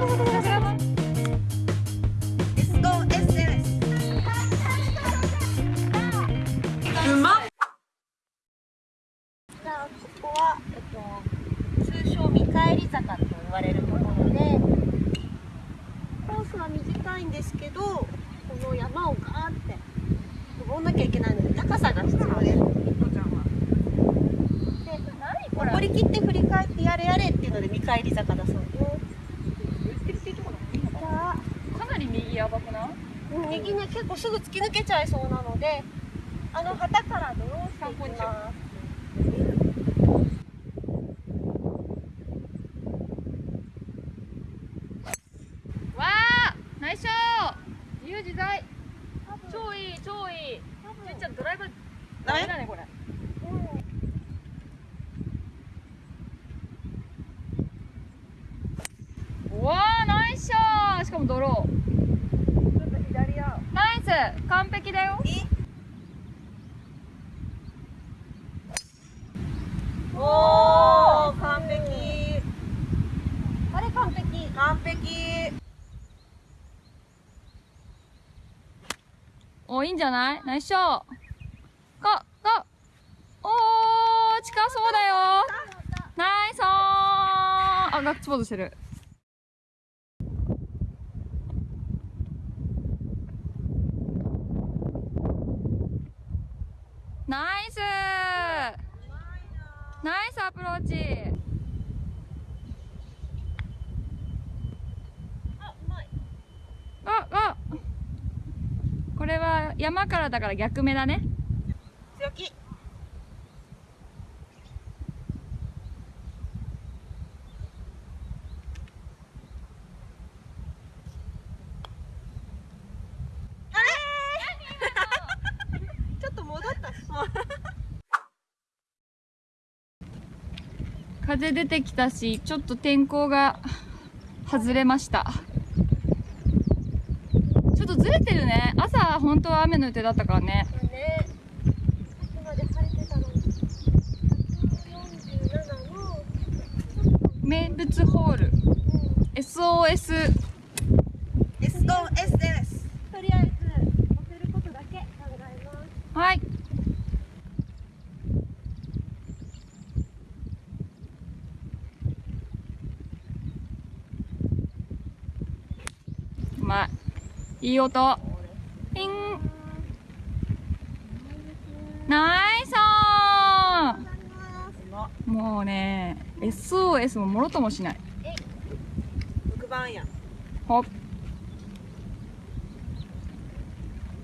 うここは、えっと、通称見返り坂と言われるところでコースは短いんですけどこの山をガーって登んなきゃいけないので高さが必要です。で登り切って振り返ってやれやれっていうので見返り坂だそうです。じゃあかなり右やばくない右ね結構すぐ突き抜けちゃいそうなのであの旗からドローンしていきます。わあナイスショー。自由自在超いい超いい。ちっちゃんドライバーダメだねこれうわあナイスショーしかもドローちょっと左や。ナイス完璧だよおー完璧。あれ完璧。完璧。おいいんじゃない？ナイスショー。ゴゴ。おー近そうだよ。ナイスオンあガッツポーズしてる。ナイス。ナイスアプローチあ、うまい。ああこれは山からだから逆目だね。強気。風出てきたしちょっと天候が外れましたちょっとずれてるね朝本当は雨の予定だったからね。ね、さっきまで晴れてたのに。147の、名物ホール。SOS SOS です。とりあえず、乗せることだけ考えます。はい。うまい。いい音ピン。ナイスもうね SOS ももろともしない。6番や。ほっ。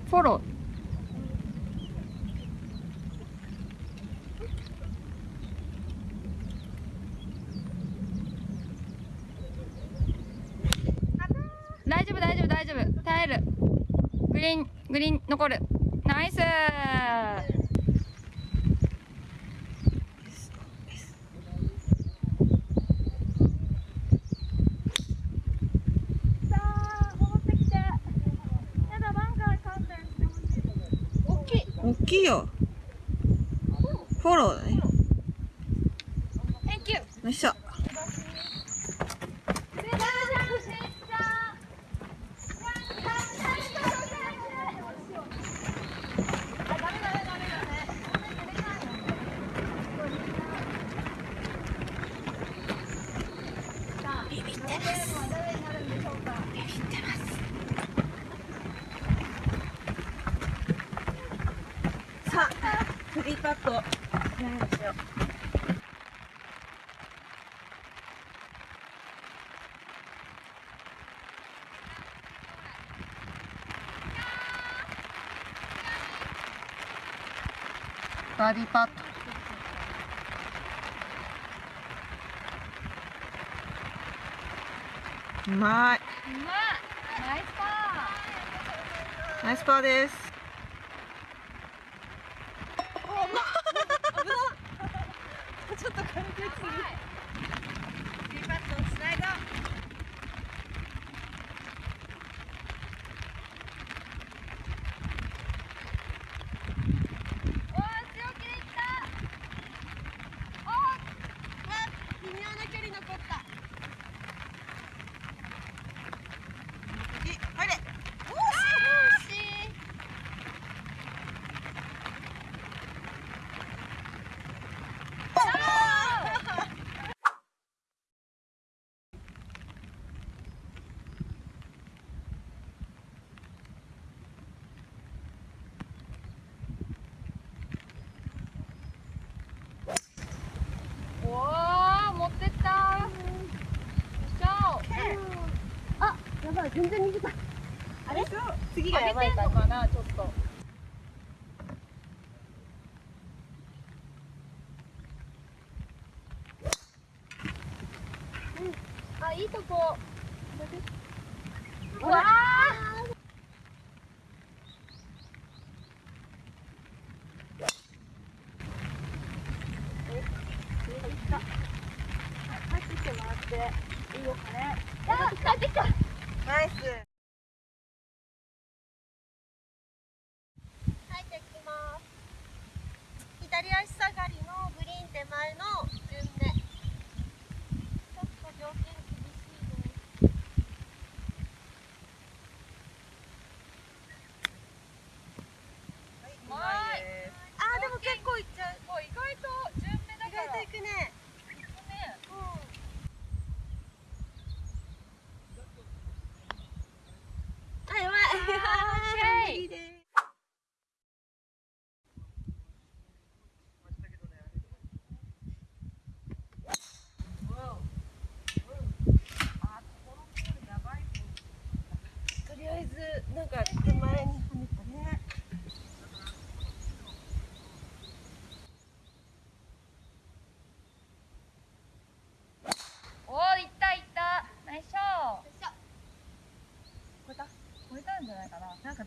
フォロー。大丈夫大丈夫大丈夫。耐える。グリーングリーン残る。ナイス。大きい。よ。フォローだね。Thank you よいしょさあ、フリーパット。何にしよう。バーディーパットうまい。うまいナイスパー。ナイスパーです。ちょっと軽くすぎ。フリーパットをつないだ。ーおー強気でいった微妙な距離残った。全然逃げたあれ次が上げてんやばいかのかなちょっとあいいとこ。うわいいよかね。あ帰ってき左足下がりのグリーン手前の順目ちょっと条件厳しいですうまいあーでも結構いっちゃうもう意外と順目だ意から外といくねねあやばいオッケー無理ですとりあえずなんか手前に跳ねたねおーいったいったナイスショー超えた超えたんじゃ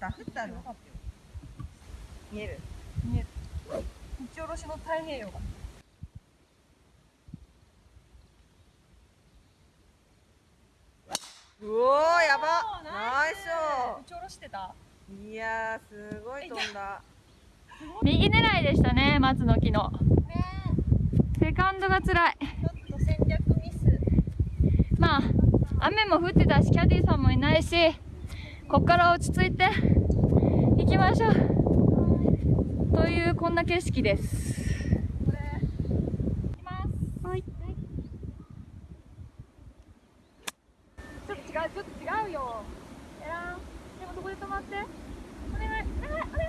ないかななんかダフったの見える。見える。打ち下ろしの太平洋がうおやばナイ打ち下ろしてたいやーすごい飛んだ右狙いでしたね松の木のねセカンドが辛いちょっと戦略ミスまあ雨も降ってたしキャディーさんもいないしこっから落ち着いて行きましょう。というこんな景色です。ちょっと違うちょっと違うよ。えらんでもそこで止まって？お願いお願いお願い。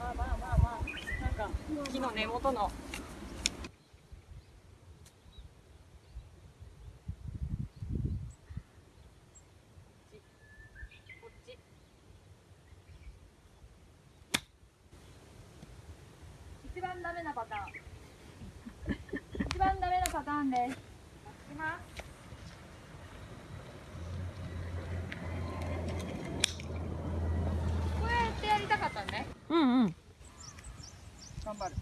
あーまあまあまあまあ。なんか木の根元のこっち一番ダメなパターン一番ダメなパターンですいきます。こうやってやりたかったね。うんうん。頑張る。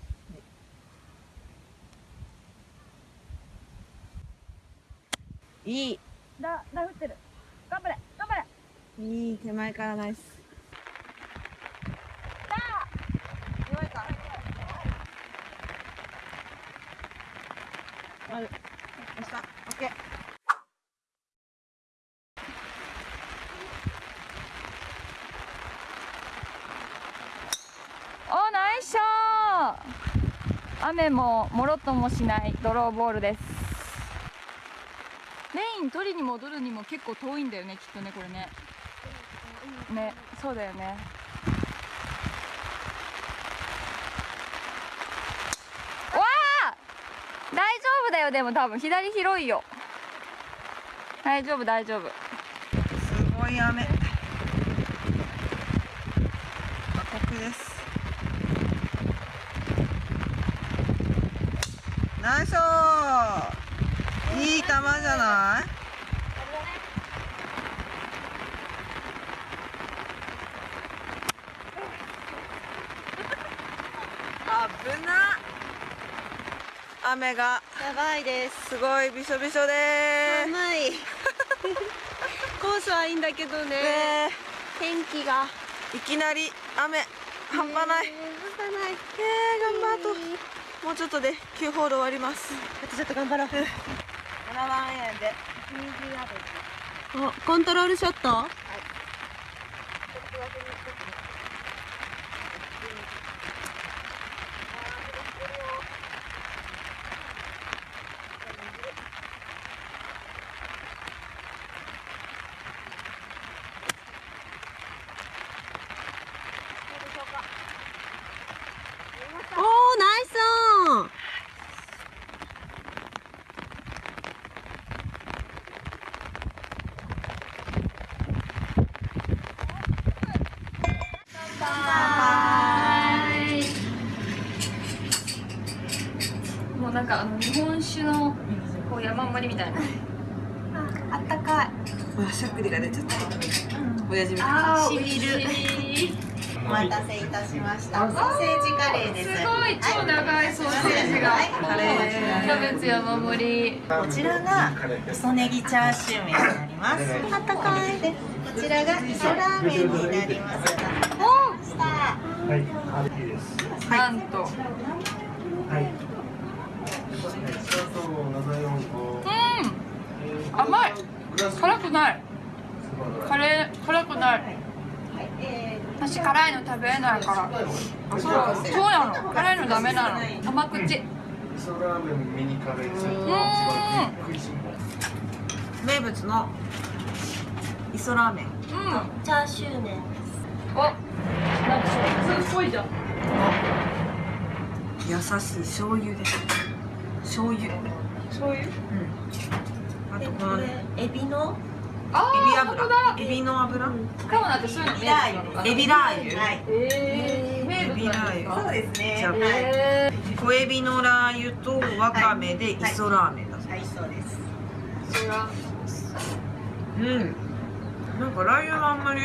いい。だだ降ってる。頑張れ頑張れ。いい手前からナイス弱いかある押したオッケーおナイスショー。雨ももろともしないドローボールです。メイン取りに戻るにも結構遠いんだよねきっとねこれね。ねそうだよねわあ大丈夫だよでも多分左広いよ。大丈夫大丈夫。すごい雨。過酷です。ナイスいい球じゃない？危な 雨が。やばいです。すごいびしょびしょで。寒い。コースはいいんだけどね。天気が。いきなり雨。半端ない。えー半端ない。えー、頑張ると。もうちょっとで9ホール終わります。あとちょっと頑張ろう。7番円で。おコントロールショット？おーナイスオンなんかあの日本酒のこう山盛りみたいな。あったかい。わしゃくりが出ちゃった。親父みたい。あしみるお待たせいたしました。ソーセージカレーです。すごい超長いソーセージが、はい。カレーキャベツ山盛り。こちらが磯ネギチャーシュー麺になります。あったかい。でこちらが磯ラーメンになります。おした。はい。なんと。はい。どうん。甘い。辛くない。カレー辛くない。え私辛いの食べれないから。そうそうなの。辛いのダメなの。甘口。味噌ラーメンミニカレーセット。うん。食いしん坊。名物の。磯ラーメン。うん。ーチャーシュー麺お。なんか普通っぽいじゃん。優しい醤油です醤油。醤油？あでことこのエビの？あビー本当だ。油エビの油。カモなんてそういうのエビラー油。はい。えー、名エビラ物なんですー油かそうですね。じゃあはい。え小エビのラー油とわかめで磯ラーメンだそうはいそうです。うん。なんかラー油はあんまり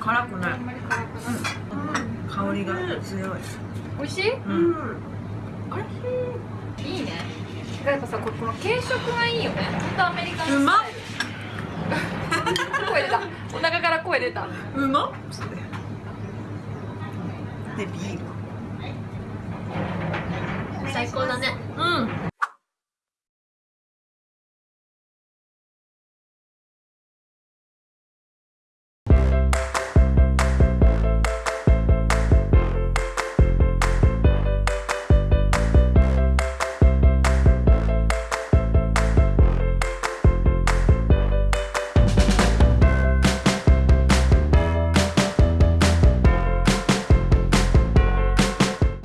辛くない。あんまり辛くない。香りが強い。美味しい？うん。いいいね。やっぱさここの軽食がいいよね。本当アメリカンうまっ。声出た。お腹から声出た。うまっ。でビール。最高だね。